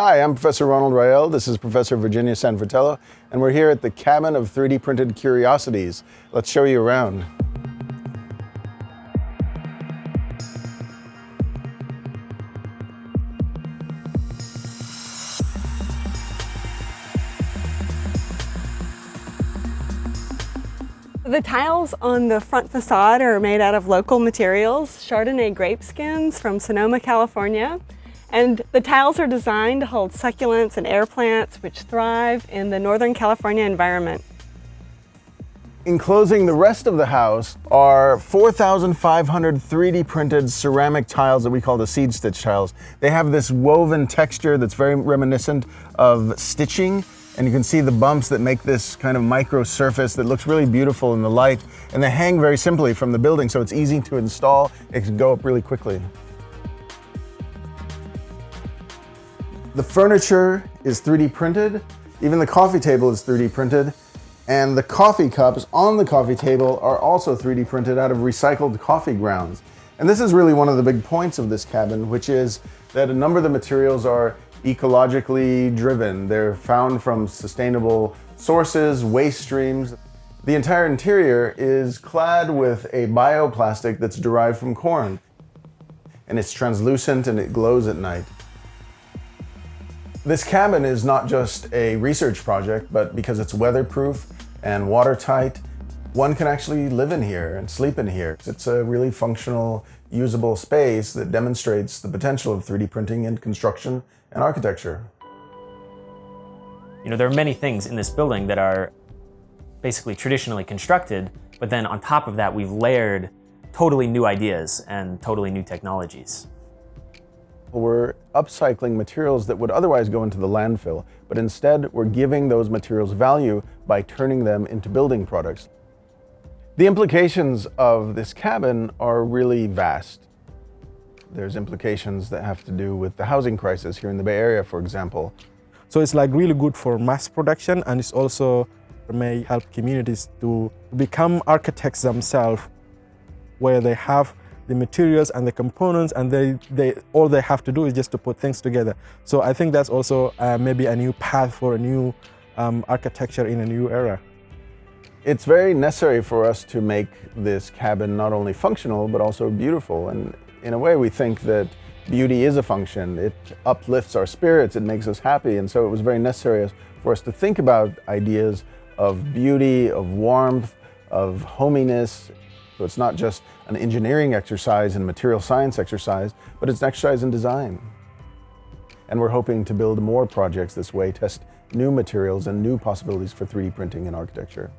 Hi, I'm Professor Ronald Rael. This is Professor Virginia San Fratello, and we're here at the Cabin of 3D Printed Curiosities. Let's show you around. The tiles on the front facade are made out of local materials, Chardonnay grape skins from Sonoma, California. And the tiles are designed to hold succulents and air plants which thrive in the Northern California environment. Enclosing the rest of the house are 4,500 3D printed ceramic tiles that we call the seed stitch tiles. They have this woven texture that's very reminiscent of stitching and you can see the bumps that make this kind of micro surface that looks really beautiful in the light. And they hang very simply from the building, so it's easy to install. It can go up really quickly. The furniture is 3D printed. Even the coffee table is 3D printed. And the coffee cups on the coffee table are also 3D printed out of recycled coffee grounds. And this is really one of the big points of this cabin, which is that a number of the materials are ecologically driven. They're found from sustainable sources, waste streams. The entire interior is clad with a bioplastic that's derived from corn. And it's translucent and it glows at night. This cabin is not just a research project, but because it's weatherproof and watertight, one can actually live in here and sleep in here. It's a really functional, usable space that demonstrates the potential of 3D printing in construction and architecture. You know, there are many things in this building that are basically traditionally constructed, but then on top of that, we've layered totally new ideas and totally new technologies. We're upcycling materials that would otherwise go into the landfill, but instead we're giving those materials value by turning them into building products. The implications of this cabin are really vast. There's implications that have to do with the housing crisis here in the Bay Area, for example. So it's like really good for mass production and it's also may help communities to become architects themselves where they have the materials and the components and they, they all they have to do is just to put things together. So I think that's also uh, maybe a new path for a new um, architecture in a new era. It's very necessary for us to make this cabin not only functional but also beautiful and in a way, we think that beauty is a function. It uplifts our spirits, it makes us happy, and so it was very necessary for us to think about ideas of beauty, of warmth, of hominess. So it's not just an engineering exercise and material science exercise, but it's an exercise in design. And we're hoping to build more projects this way, test new materials and new possibilities for 3D printing and architecture.